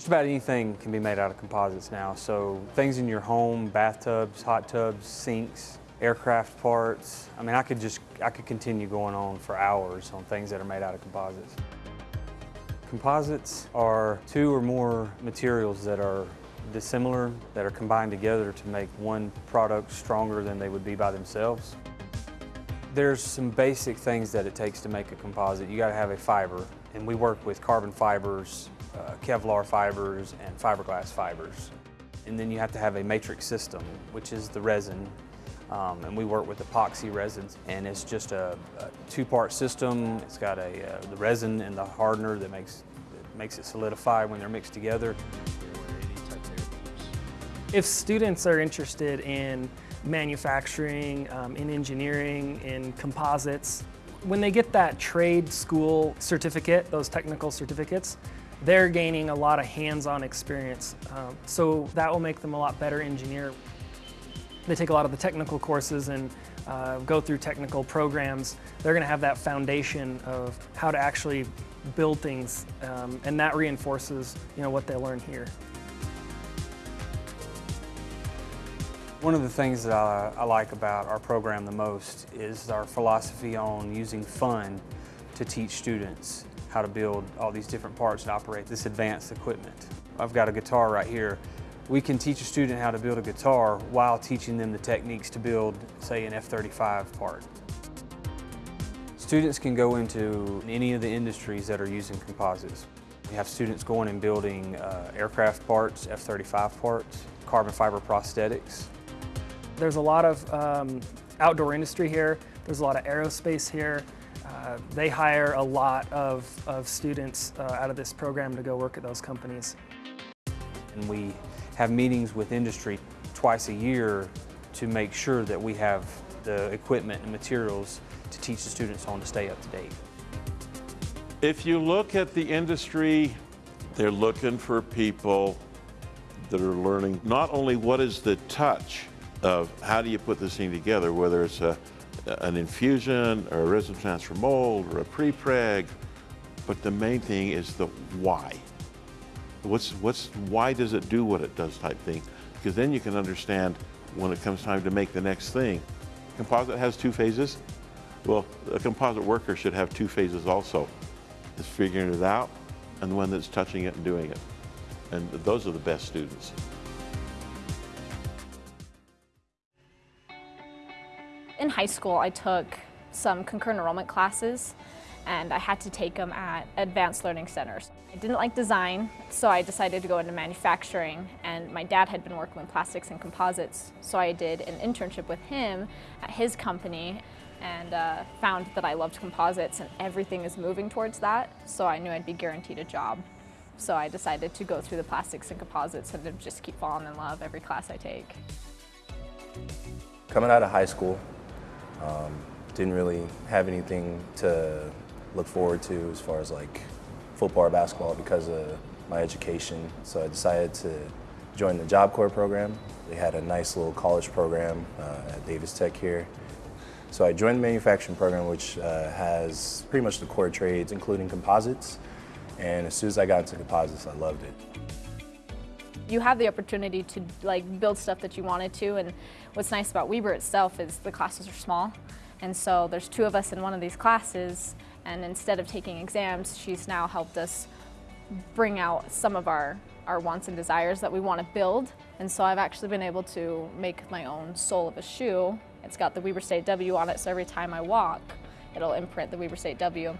Just about anything can be made out of composites now. So things in your home, bathtubs, hot tubs, sinks, aircraft parts. I mean, I could just, I could continue going on for hours on things that are made out of composites. Composites are two or more materials that are dissimilar, that are combined together to make one product stronger than they would be by themselves. There's some basic things that it takes to make a composite. You gotta have a fiber, and we work with carbon fibers, uh, Kevlar fibers, and fiberglass fibers. And then you have to have a matrix system, which is the resin. Um, and we work with epoxy resins, and it's just a, a two-part system. It's got a, uh, the resin and the hardener that makes, that makes it solidify when they're mixed together. If students are interested in manufacturing, um, in engineering, in composites, when they get that trade school certificate, those technical certificates, they're gaining a lot of hands-on experience. Um, so that will make them a lot better engineer. They take a lot of the technical courses and uh, go through technical programs. They're going to have that foundation of how to actually build things, um, and that reinforces you know, what they learn here. One of the things that I, I, like about our program the most is our philosophy on using fun to teach students how to build all these different parts and operate this advanced equipment. I've got a guitar right here. We can teach a student how to build a guitar while teaching them the techniques to build, say, an F-35 part. Students can go into any of the industries that are using composites. We have students going and building uh, aircraft parts, F-35 parts, carbon fiber prosthetics, there's a lot of um, outdoor industry here. There's a lot of aerospace here. Uh, they hire a lot of, of students uh, out of this program to go work at those companies. And we have meetings with industry twice a year to make sure that we have the equipment and materials to teach the students on to stay up to date. If you look at the industry, they're looking for people that are learning not only what is the touch, of how do you put this thing together, whether it's a, an infusion or a resin transfer mold or a pre-preg, but the main thing is the why. What's, what's, why does it do what it does type thing? Because then you can understand when it comes time to make the next thing. Composite has two phases. Well, a composite worker should have two phases also. It's figuring it out and the one that's touching it and doing it. And those are the best students. In high school, I took some concurrent enrollment classes and I had to take them at advanced learning centers. I didn't like design, so I decided to go into manufacturing and my dad had been working with plastics and composites, so I did an internship with him at his company and uh, found that I loved composites and everything is moving towards that, so I knew I'd be guaranteed a job. So I decided to go through the plastics and composites and just keep falling in love every class I take. Coming out of high school, um, didn't really have anything to look forward to as far as like football or basketball because of my education. So I decided to join the Job Corps program. They had a nice little college program uh, at Davis Tech here. So I joined the manufacturing program, which uh, has pretty much the core trades, including composites. And as soon as I got into composites, I loved it. You have the opportunity to like build stuff that you wanted to, and what's nice about Weber itself is the classes are small, and so there's two of us in one of these classes, and instead of taking exams, she's now helped us bring out some of our, our wants and desires that we want to build, and so I've actually been able to make my own sole of a shoe. It's got the Weber State W on it, so every time I walk, it'll imprint the Weber State W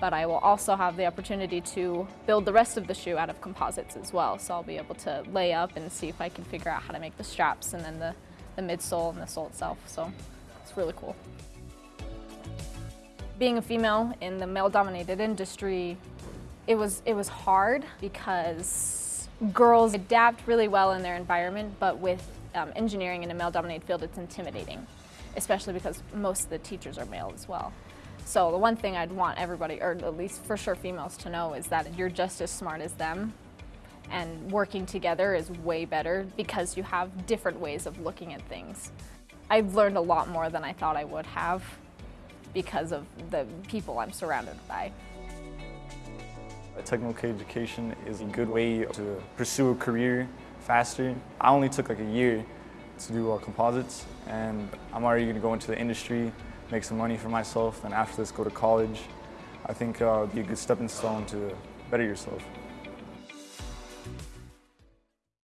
but I will also have the opportunity to build the rest of the shoe out of composites as well. So I'll be able to lay up and see if I can figure out how to make the straps and then the, the midsole and the sole itself. So it's really cool. Being a female in the male-dominated industry, it was, it was hard because girls adapt really well in their environment, but with um, engineering in a male-dominated field, it's intimidating, especially because most of the teachers are male as well. So the one thing I'd want everybody, or at least for sure females to know is that you're just as smart as them and working together is way better because you have different ways of looking at things. I've learned a lot more than I thought I would have because of the people I'm surrounded by. A technical education is a good way to pursue a career faster. I only took like a year to do composites and I'm already going to go into the industry, make some money for myself, and after this go to college. I think uh, it'd be a good stepping stone to better yourself.